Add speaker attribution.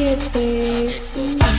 Speaker 1: siete.